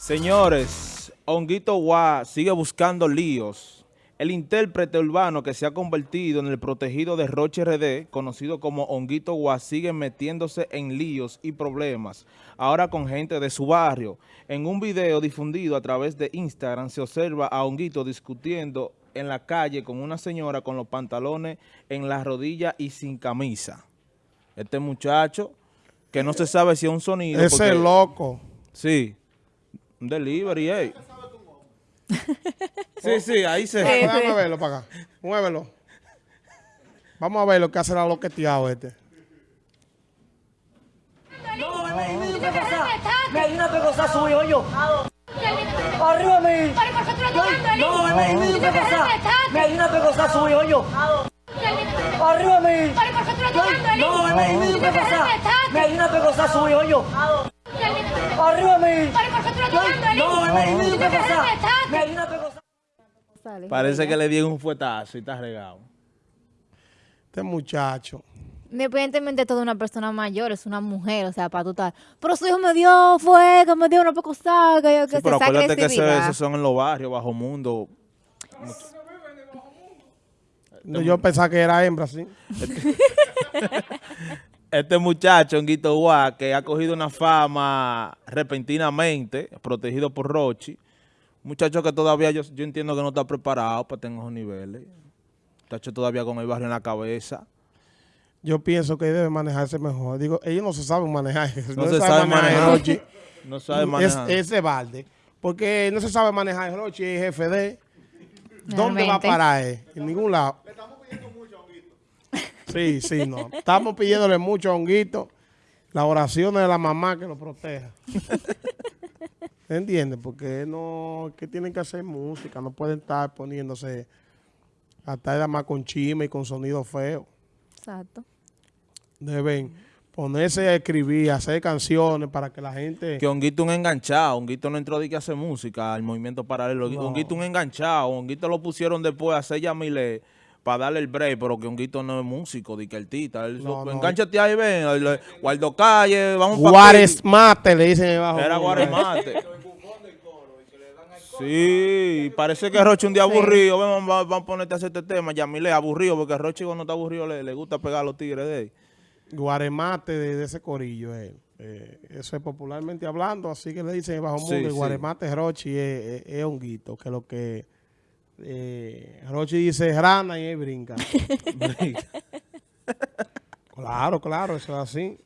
Señores, Honguito Guá sigue buscando líos. El intérprete urbano que se ha convertido en el protegido de Roche RD, conocido como Honguito Guá, sigue metiéndose en líos y problemas, ahora con gente de su barrio. En un video difundido a través de Instagram se observa a Honguito discutiendo en la calle con una señora con los pantalones en las rodillas y sin camisa. Este muchacho, que no se sabe si es un sonido. Ese porque- loco. Sí. Un delivery, ey. Sí, sí, ahí se... Déjame déjame verlo para acá. Muévelo. Vamos a ver lo que hace la loqueteado este. No, me me dio una pegosa. Me dio una pegosa su hijo yo. Arriba mi. No, me me dio una pegosa. Me dio una pegosa su hijo yo. Arriba mi. No, me me dio una pegosa. Me dio una pegosa su hijo yo. Arriba. No, una una. Parece que le dieron un fuetazo y está regado. Este muchacho. Independientemente de toda una persona mayor, es una mujer, o sea, para tú estar. Pero su hijo me dio fuego, me dio una poco saca, yo que Sí, pero se acuérdate que ese- esos son en los barrios, bajo mundo. Yo pensaba que era hembra, sí. Este muchacho, Honguito Guá, que ha cogido una fama repentinamente, protegido por Rochi. Un muchacho que todavía yo, yo entiendo que no está preparado para tener esos niveles. Muchacho todavía con el barrio en la cabeza. Yo pienso que debe manejarse mejor. Digo, ellos no se saben manejar. No se sabe manejar. Rochi. No sabe Es, manejar. ese balde. Porque no se sabe manejar Rochi, es jefe de... ¿Dónde va a parar? En ningún lado. Sí, sí, no. Estamos pidiéndole mucho a Honguito. Las oraciones de la mamá que lo proteja. ¿Entiendes? Porque no, que tienen que hacer música, no pueden estar poniéndose hasta nada más con chisme y con sonido feo. Exacto. Deben ponerse a escribir, a hacer canciones para que la gente... Que Honguito un enganchado, Honguito no entró de que hace música al movimiento paralelo. No. Honguito un enganchado, Honguito lo pusieron después a hacer Yamile para darle el break, pero que Honguito no es músico, de que el tita. Él No, so- no. Engánchate ahí, ven, Guardo Calle, vamos para Juárez Mate, le dicen debajo. Era Guaremate. Sí, parece que Roche un día aburrido. Ven, vamos, vamos a ponerte a hacer este tema. Yamile aburrido, porque Roche cuando está aburrido le, le gusta pegar a los tigres de él. Guaremate de, de ese corillo. él. Eh, eso es popularmente hablando, así que le dicen bajo Sí, mundo. y sí. Guaremate Rochi es, es, es honguito, que lo que eh, Rochi dice rana y él brinca. claro, claro, eso es así.